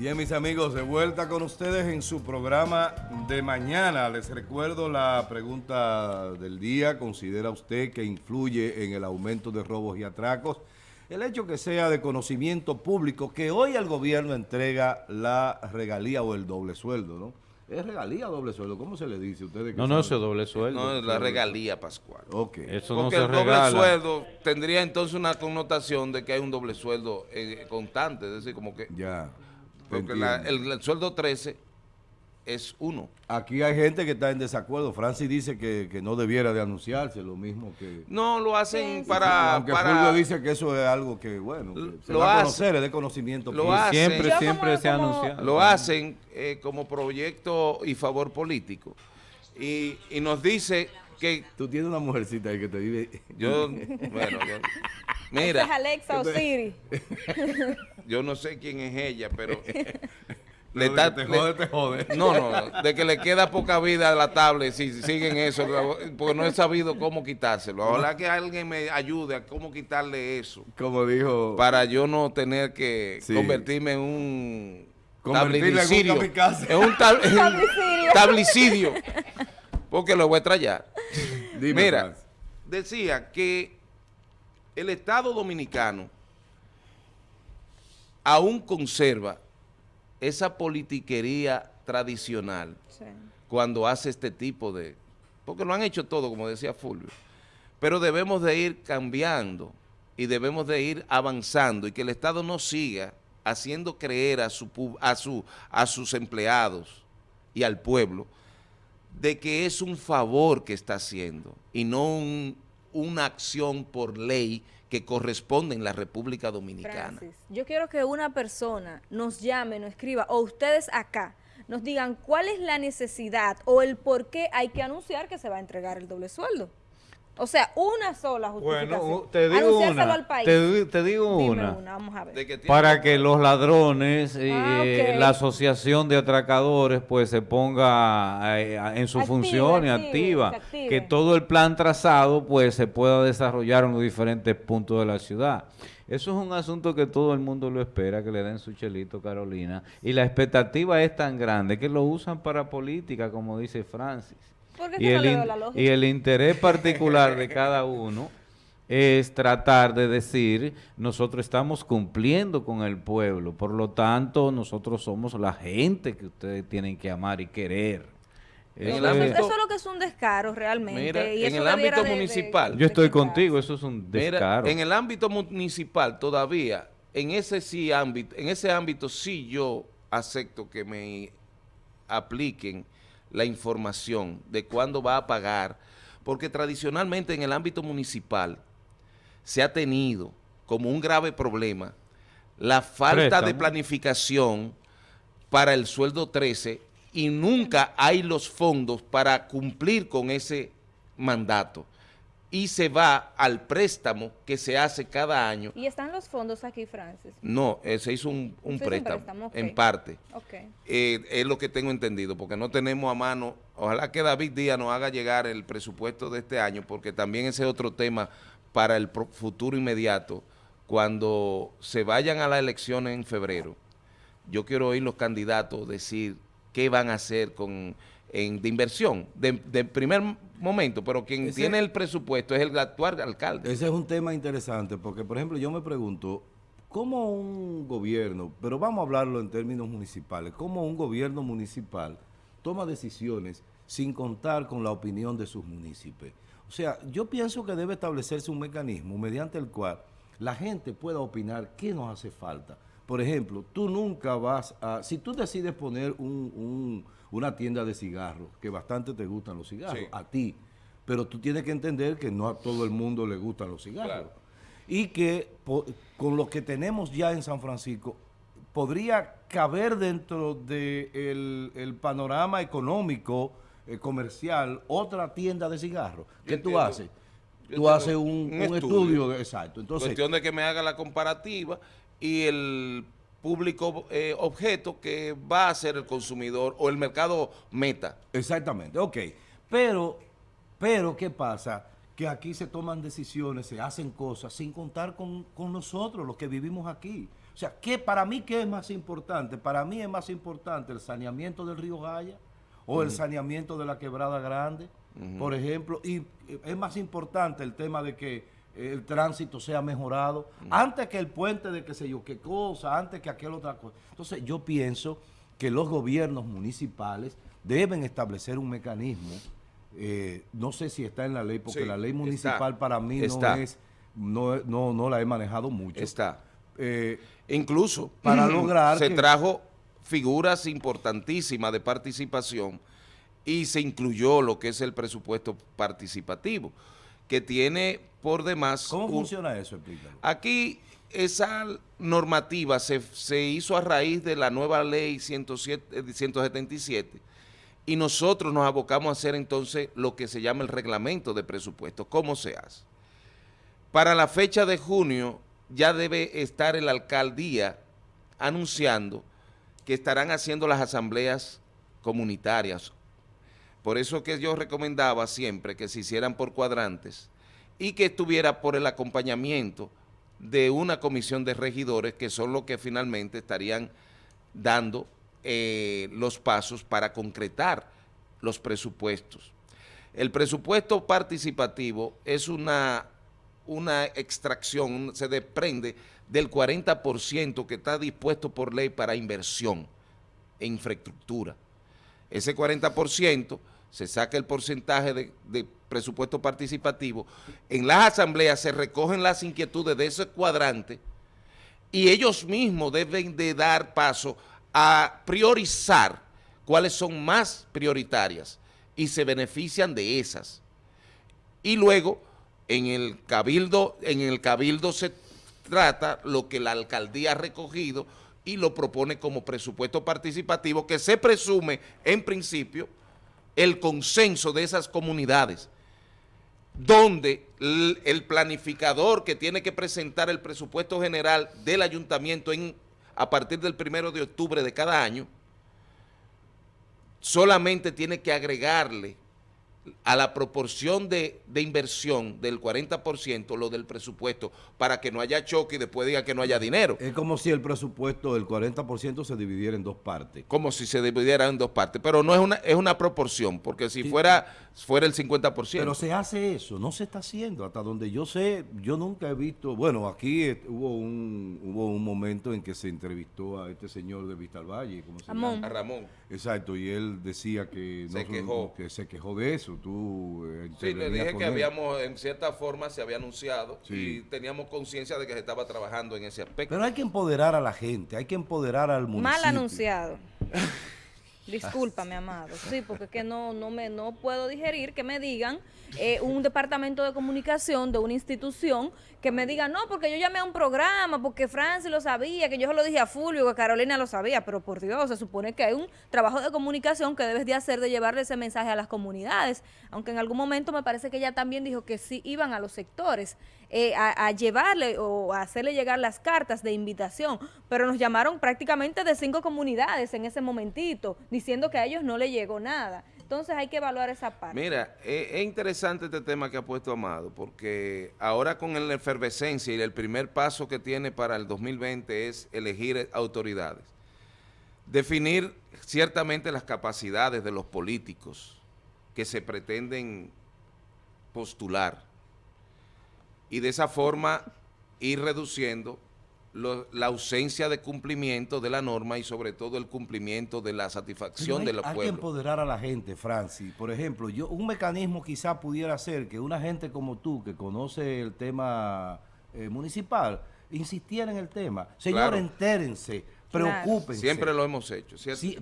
Bien, mis amigos, de vuelta con ustedes en su programa de mañana. Les recuerdo la pregunta del día. ¿Considera usted que influye en el aumento de robos y atracos? El hecho que sea de conocimiento público, que hoy el gobierno entrega la regalía o el doble sueldo, ¿no? ¿Es regalía o doble sueldo? ¿Cómo se le dice? ¿Ustedes no, no, es doble sueldo. No, es la regalía, Pascual. Ok. Eso Porque no se el doble sueldo tendría entonces una connotación de que hay un doble sueldo eh, constante, es decir, como que... Ya. Porque el, sueldo 13 es uno. Aquí hay gente que está en desacuerdo. Francis dice que, no debiera de anunciarse, lo mismo que... No, lo hacen para... Aunque Fulvio dice que eso es algo que, bueno, se lo va a conocer, es de conocimiento. Lo hacen, siempre, siempre se ha anunciado. Lo hacen eh, como proyecto y favor político. Y, y nos dice que... Tú tienes una mujercita ahí que te vive... Yo, bueno, yo, mira... ¿Es Alexa o Siri? Yo no sé quién es ella, pero... le está, te jode, te jode. No, no, de que le queda poca vida a la tablet si siguen eso, porque no he sabido cómo quitárselo. Ojalá que alguien me ayude a cómo quitarle eso. Como dijo... Para yo no tener que convertirme en un tablicidio. En un, tablicidio. Porque lo voy a traer. Mira, decía que el Estado Dominicano aún conserva esa politiquería tradicional cuando hace este tipo de... Porque lo han hecho todo, como decía Fulvio. Pero debemos de ir cambiando y debemos de ir avanzando y que el Estado no siga haciendo creer a, su, a, su, a sus empleados y al pueblo de que es un favor que está haciendo y no una acción por ley que corresponde en la República Dominicana. yo quiero que una persona nos llame, nos escriba, o ustedes acá, nos digan cuál es la necesidad o el por qué hay que anunciar que se va a entregar el doble sueldo. O sea, una sola justificación. Bueno, te digo una. Al país. Te, digo una. Vamos a ver. para que los ladrones, y ah, eh, la asociación de atracadores, pues se ponga eh, en su función y activa. Que todo el plan trazado, pues se pueda desarrollar en los diferentes puntos de la ciudad. Eso es un asunto que todo el mundo lo espera, que le den su chelito, Carolina. Y la expectativa es tan grande que lo usan para política, como dice Francis y, el y el interés particular de cada uno es tratar de decir, nosotros estamos cumpliendo con el pueblo, por lo tanto, nosotros somos la gente que ustedes tienen que amar y querer. Eso, es, lo que es un descaro realmente. y en el ámbito municipal. yo estoy contigo, eso es un descaro. en el ámbito municipal todavía, en ese sí ámbito, en ese ámbito sí yo acepto que me apliquen la información de cuándo va a pagar, porque tradicionalmente en el ámbito municipal se ha tenido como un grave problema la falta de planificación para el sueldo 13 y nunca hay los fondos para cumplir con ese mandato y se va al préstamo que se hace cada año. ¿Y están los fondos aquí, Francis? No, eh, se hizo un, préstamo, en parte. Eh, es lo que tengo entendido, porque no tenemos a mano, ojalá que David Díaz nos haga llegar el presupuesto de este año, porque también ese es otro tema para el futuro inmediato, cuando se vayan a las elecciones en febrero. Yo quiero oír los candidatos decir qué van a hacer con en, de inversión, de, primer momento, pero quien tiene el presupuesto es el actual alcalde. Ese es un tema interesante, porque por ejemplo yo me pregunto, ¿cómo un gobierno, pero vamos a hablarlo en términos municipales, cómo un gobierno municipal toma decisiones sin contar con la opinión de sus municipios? O sea, yo pienso que debe establecerse un mecanismo mediante el cual la gente pueda opinar qué nos hace falta. Por ejemplo, tú nunca vas a... Si tú decides poner un una tienda de cigarros, que bastante te gustan los cigarros, a ti, pero tú tienes que entender que no a todo el mundo le gustan los cigarros. Y que con lo que tenemos ya en San Francisco, podría caber dentro del el panorama económico, eh, comercial, otra tienda de cigarros. ¿Qué tú haces? tú haces un, estudio. de, exacto. Entonces, Cuestión de que me haga la comparativa y el público eh, objeto que va a ser el consumidor o el mercado meta. Exactamente, ok. Pero, pero, ¿qué pasa? Que aquí se toman decisiones, se hacen cosas sin contar con, nosotros, los que vivimos aquí. O sea, ¿qué, para mí, ¿qué es más importante? Para mí es más importante el saneamiento del río Gaya o el saneamiento de la Quebrada Grande, por ejemplo, y es más importante el tema de que el tránsito sea mejorado, antes que el puente de qué sé yo, qué cosa, antes que aquel otra cosa. Entonces yo pienso que los gobiernos municipales deben establecer un mecanismo, eh, no sé si está en la ley, porque la ley municipal para mí no es, no, no, la he manejado mucho. Está. Eh, Incluso para lograr se trajo figuras importantísimas de participación y se incluyó lo que es el presupuesto participativo, que tiene por demás... ¿Cómo funciona eso? Aquí esa normativa se, se, hizo a raíz de la nueva ley 107, 177 eh, y nosotros nos abocamos a hacer entonces lo que se llama el reglamento de presupuesto. ¿Cómo se hace? Para la fecha de junio ya debe estar el alcaldía anunciando que estarán haciendo las asambleas comunitarias. Por eso que yo recomendaba siempre que se hicieran por cuadrantes y que estuviera por el acompañamiento de una comisión de regidores que son los que finalmente estarían dando eh, los pasos para concretar los presupuestos. El presupuesto participativo es una, una extracción, se desprende del 40% que está dispuesto por ley para inversión en infraestructura. Ese 40% se saca el porcentaje de, de, presupuesto participativo, en las asambleas se recogen las inquietudes de ese cuadrante y ellos mismos deben de dar paso a priorizar cuáles son más prioritarias y se benefician de esas. Y luego, en el cabildo, en el cabildo se trata lo que la alcaldía ha recogido y lo propone como presupuesto participativo que se presume, en principio, el consenso de esas comunidades, donde el planificador que tiene que presentar el presupuesto general del ayuntamiento en a partir del primero de octubre de cada año, solamente tiene que agregarle a la proporción de, inversión del 40% lo del presupuesto para que no haya choque y después diga que no haya dinero. Es como si el presupuesto del 40% se dividiera en dos partes. Como si se dividiera en dos partes, pero no es una es una proporción, porque si fuera fuera el 50%. Pero se hace eso, no se está haciendo, hasta donde yo sé, yo nunca he visto, bueno, aquí hubo un hubo un momento en que se entrevistó a este señor de Vistalvalle, ¿cómo se llama? A Ramón. Exacto, y él decía que, se, quejó. que se quejó de eso tú eh, Sí, le dije que habíamos, en cierta forma, se había anunciado y teníamos conciencia de que se estaba trabajando en ese aspecto. Pero hay que empoderar a la gente, hay que empoderar al municipio. Mal anunciado. Discúlpame, amado. Sí, porque es que no, no, me, no puedo digerir que me digan eh, un departamento de comunicación de una institución que me diga, no, porque yo llamé a un programa, porque Francis lo sabía, que yo se lo dije a Fulvio, que Carolina lo sabía, pero por Dios, se supone que hay un trabajo de comunicación que debes de hacer de llevarle ese mensaje a las comunidades, aunque en algún momento me parece que ella también dijo que sí iban a los sectores eh, a, llevarle o a hacerle llegar las cartas de invitación, pero nos llamaron prácticamente de cinco comunidades en ese momentito, diciendo que a ellos no le llegó nada. Entonces hay que evaluar esa parte. Mira, es, interesante este tema que ha puesto Amado, porque ahora con la efervescencia y el primer paso que tiene para el 2020 es elegir autoridades. Definir ciertamente las capacidades de los políticos que se pretenden postular y de esa forma ir reduciendo la ausencia de cumplimiento de la norma y sobre todo el cumplimiento de la satisfacción de los pueblos. Hay que empoderar a la gente, Francis. Por ejemplo, yo un mecanismo quizá pudiera ser que una gente como tú, que conoce el tema eh, municipal, insistiera en el tema. Señor, entérense, preocúpense. Siempre lo hemos hecho. Sí,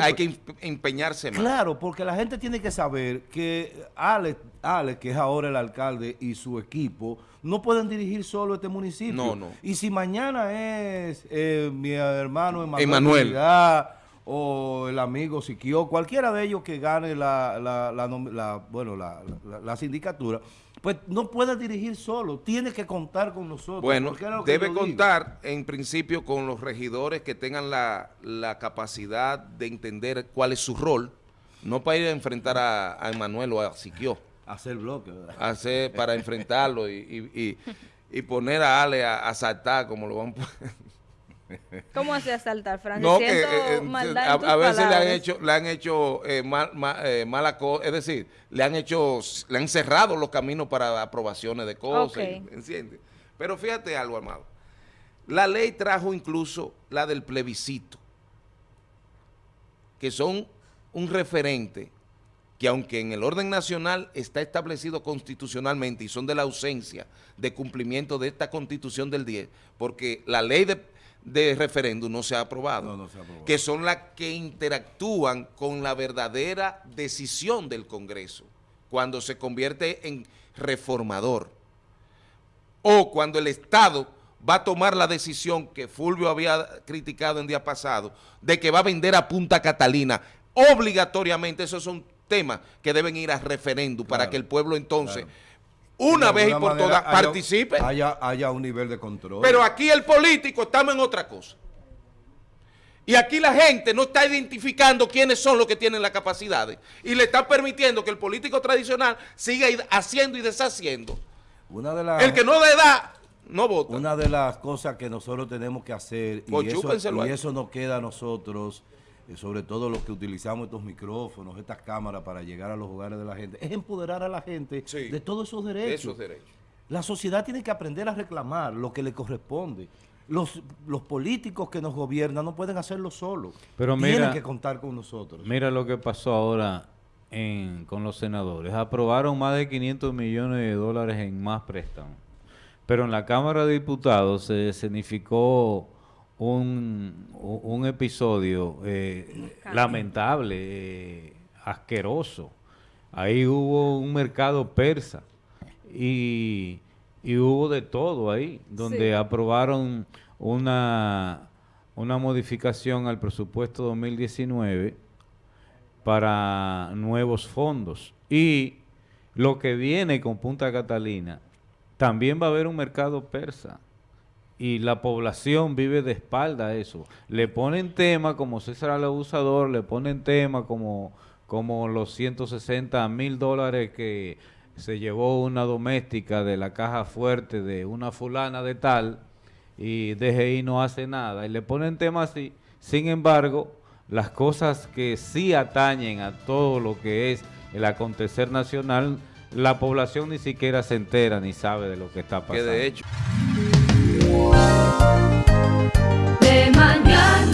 hay que empeñarse más. Claro, porque la gente tiene que saber que Alex, Alex, que es ahora el alcalde, y su equipo no pueden dirigir solo este municipio. No, no. Y si mañana es eh, mi hermano Emanuel, o el amigo Siquio, cualquiera de ellos que gane la, la, la, bueno, la, sindicatura, pues no puede dirigir solo, tiene que contar con nosotros. Bueno, debe contar en principio con los regidores que tengan la, capacidad de entender cuál es su rol, no para ir a enfrentar a, a Emanuel o a Siquio hacer bloque. Hacer para enfrentarlo y, y, y, poner a Ale a, saltar como lo van ¿Cómo hace saltar, Frank? No, que, eh, eh, a, veces le han hecho, le han hecho eh, mal, mala cosa, es decir, le han hecho, le han cerrado los caminos para aprobaciones de cosas, ¿entiendes? Pero fíjate algo, Amado. La ley trajo incluso la del plebiscito, que son un referente que aunque en el orden nacional está establecido constitucionalmente y son de la ausencia de cumplimiento de esta constitución del 10, porque la ley de, referéndum no se ha aprobado, que son las que interactúan con la verdadera decisión del Congreso, cuando se convierte en reformador, o cuando el Estado va a tomar la decisión que Fulvio había criticado en día pasado, de que va a vender a Punta Catalina, obligatoriamente, esos son temas que deben ir a referéndum para que el pueblo entonces... Una vez y por todas participe. Haya, haya un nivel de control. Pero aquí el político estamos en otra cosa. Y aquí la gente no está identificando quiénes son los que tienen las capacidades. Y le está permitiendo que el político tradicional siga haciendo y deshaciendo. Una de las, el que no le da, no vota. Una de las cosas que nosotros tenemos que hacer, y pues eso, y eso nos queda a nosotros sobre todo los que utilizamos estos micrófonos, estas cámaras para llegar a los hogares de la gente, es empoderar a la gente de todos esos derechos. La sociedad tiene que aprender a reclamar lo que le corresponde. Los, los políticos que nos gobiernan no pueden hacerlo solos. Pero Tienen que contar con nosotros. Mira lo que pasó ahora con los senadores. Aprobaron más de 500 millones de dólares en más préstamos. Pero en la Cámara de Diputados se escenificó un, un episodio eh, lamentable, eh, asqueroso. Ahí hubo un mercado persa y, hubo de todo ahí, donde aprobaron una, una modificación al presupuesto 2019 para nuevos fondos. Y lo que viene con Punta Catalina, también va a haber un mercado persa y la población vive de espalda a eso. Le ponen tema como César el abusador, le ponen tema como, como los 160 mil dólares que se llevó una doméstica de la caja fuerte de una fulana de tal y DGI no hace nada. Y le ponen tema así. Sin embargo, las cosas que sí atañen a todo lo que es el acontecer nacional, la población ni siquiera se entera ni sabe de lo que está pasando. Que de hecho... De mañana.